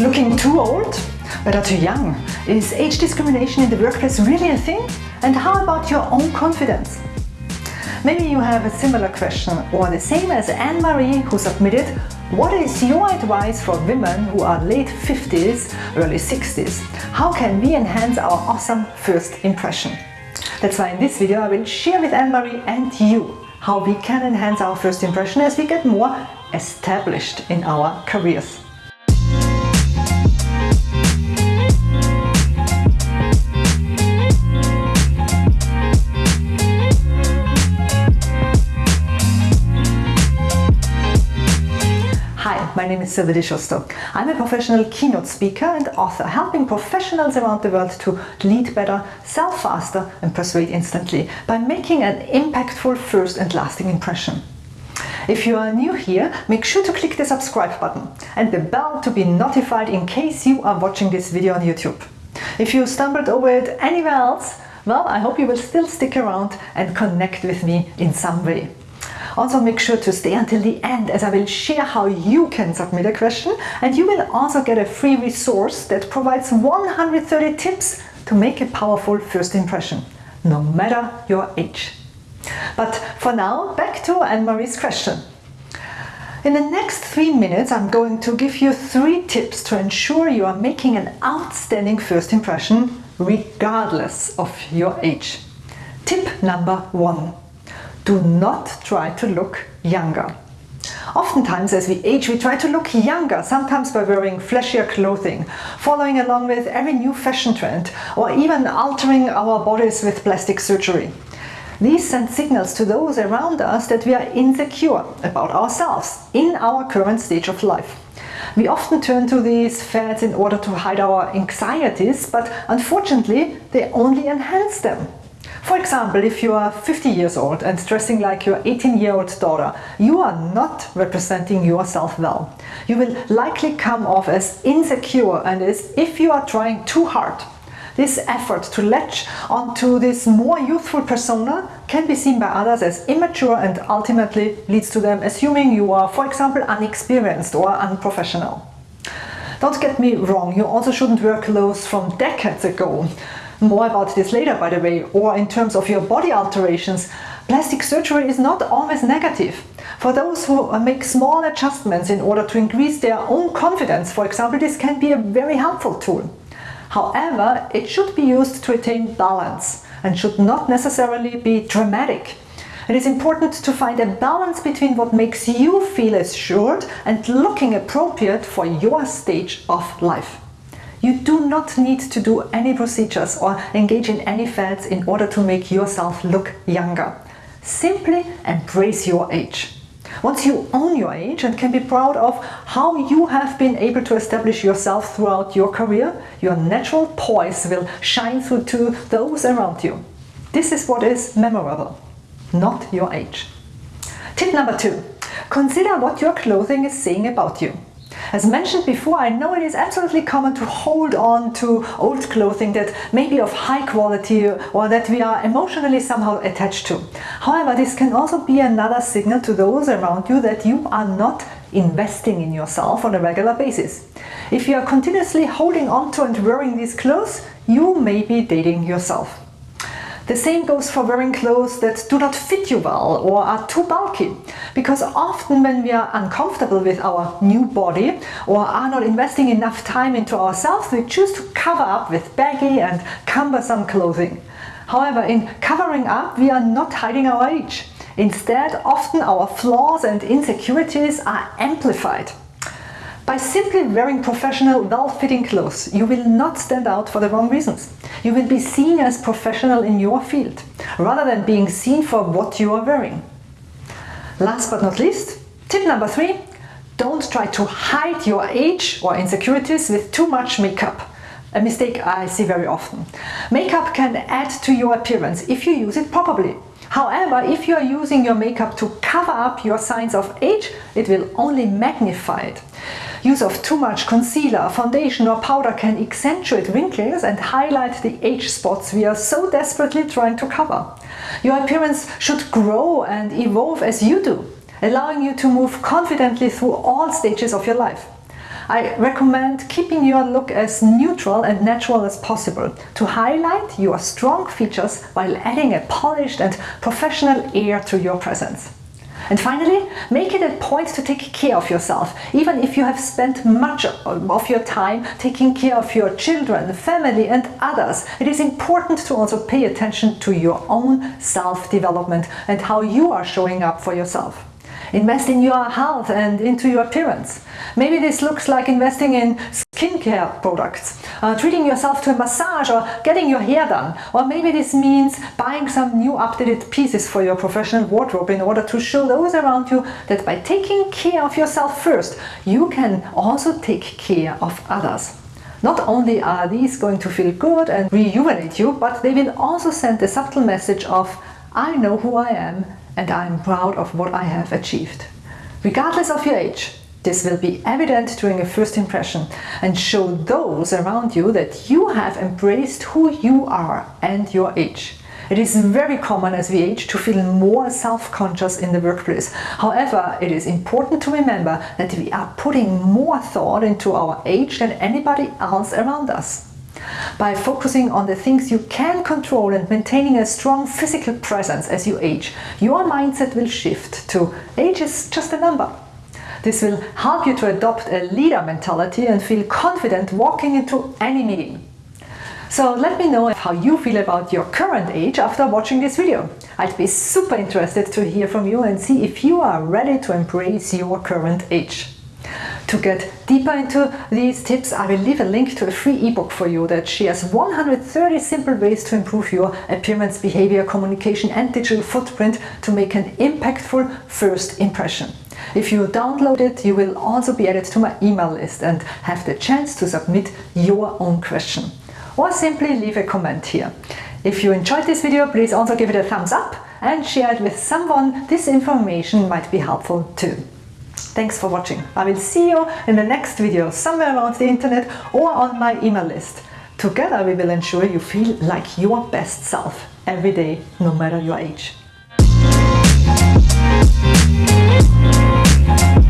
Looking too old? Better too young? Is age discrimination in the workplace really a thing? And how about your own confidence? Maybe you have a similar question or the same as Anne-Marie who submitted What is your advice for women who are late 50s, early 60s? How can we enhance our awesome first impression? That's why in this video I will share with Anne-Marie and you how we can enhance our first impression as we get more established in our careers. My name is Sylvie di Giusto. I'm a professional keynote speaker and author, helping professionals around the world to lead better, sell faster and persuade instantly by making an impactful first and lasting impression. If you are new here, make sure to click the subscribe button and the bell to be notified in case you are watching this video on YouTube. If you stumbled over it anywhere else, well, I hope you will still stick around and connect with me in some way. Also make sure to stay until the end as I will share how you can submit a question and you will also get a free resource that provides 130 tips to make a powerful first impression, no matter your age. But for now, back to Anne-Marie's question. In the next three minutes, I'm going to give you three tips to ensure you are making an outstanding first impression regardless of your age. Tip number one do not try to look younger. Oftentimes as we age we try to look younger, sometimes by wearing flashier clothing, following along with every new fashion trend, or even altering our bodies with plastic surgery. These send signals to those around us that we are insecure about ourselves in our current stage of life. We often turn to these fads in order to hide our anxieties, but unfortunately they only enhance them. For example, if you are 50 years old and dressing like your 18-year-old daughter, you are not representing yourself well. You will likely come off as insecure and as if you are trying too hard. This effort to latch onto this more youthful persona can be seen by others as immature and ultimately leads to them assuming you are, for example, unexperienced or unprofessional. Don't get me wrong, you also shouldn't wear clothes from decades ago. More about this later, by the way, or in terms of your body alterations, plastic surgery is not always negative. For those who make small adjustments in order to increase their own confidence, for example, this can be a very helpful tool. However, it should be used to attain balance and should not necessarily be dramatic. It is important to find a balance between what makes you feel assured and looking appropriate for your stage of life. You do not need to do any procedures or engage in any fads in order to make yourself look younger. Simply embrace your age. Once you own your age and can be proud of how you have been able to establish yourself throughout your career, your natural poise will shine through to those around you. This is what is memorable, not your age. Tip number two, consider what your clothing is saying about you. As mentioned before, I know it is absolutely common to hold on to old clothing that may be of high quality or that we are emotionally somehow attached to. However, this can also be another signal to those around you that you are not investing in yourself on a regular basis. If you are continuously holding on to and wearing these clothes, you may be dating yourself. The same goes for wearing clothes that do not fit you well or are too bulky. Because often when we are uncomfortable with our new body or are not investing enough time into ourselves, we choose to cover up with baggy and cumbersome clothing. However, in covering up, we are not hiding our age. Instead, often our flaws and insecurities are amplified. By simply wearing professional, well-fitting clothes, you will not stand out for the wrong reasons. You will be seen as professional in your field, rather than being seen for what you are wearing. Last but not least, tip number three, don't try to hide your age or insecurities with too much makeup. A mistake I see very often. Makeup can add to your appearance if you use it properly. However, if you are using your makeup to cover up your signs of age, it will only magnify it. Use of too much concealer, foundation or powder can accentuate wrinkles and highlight the age spots we are so desperately trying to cover. Your appearance should grow and evolve as you do, allowing you to move confidently through all stages of your life. I recommend keeping your look as neutral and natural as possible to highlight your strong features while adding a polished and professional air to your presence. And finally, make it a point to take care of yourself, even if you have spent much of your time taking care of your children, family and others. It is important to also pay attention to your own self-development and how you are showing up for yourself. Invest in your health and into your appearance. Maybe this looks like investing in skincare products, uh, treating yourself to a massage or getting your hair done. Or maybe this means buying some new updated pieces for your professional wardrobe in order to show those around you that by taking care of yourself first, you can also take care of others. Not only are these going to feel good and rejuvenate you, but they will also send a subtle message of I know who I am and I am proud of what I have achieved. Regardless of your age, this will be evident during a first impression and show those around you that you have embraced who you are and your age. It is very common as we age to feel more self-conscious in the workplace. However, it is important to remember that we are putting more thought into our age than anybody else around us. By focusing on the things you can control and maintaining a strong physical presence as you age, your mindset will shift to age is just a number. This will help you to adopt a leader mentality and feel confident walking into any meeting. So let me know how you feel about your current age after watching this video. I'd be super interested to hear from you and see if you are ready to embrace your current age. To get deeper into these tips, I will leave a link to a free ebook for you that shares 130 simple ways to improve your appearance, behavior, communication and digital footprint to make an impactful first impression. If you download it, you will also be added to my email list and have the chance to submit your own question. Or simply leave a comment here. If you enjoyed this video, please also give it a thumbs up and share it with someone this information might be helpful too. Thanks for watching. I will see you in the next video somewhere around the internet or on my email list. Together we will ensure you feel like your best self every day, no matter your age. You.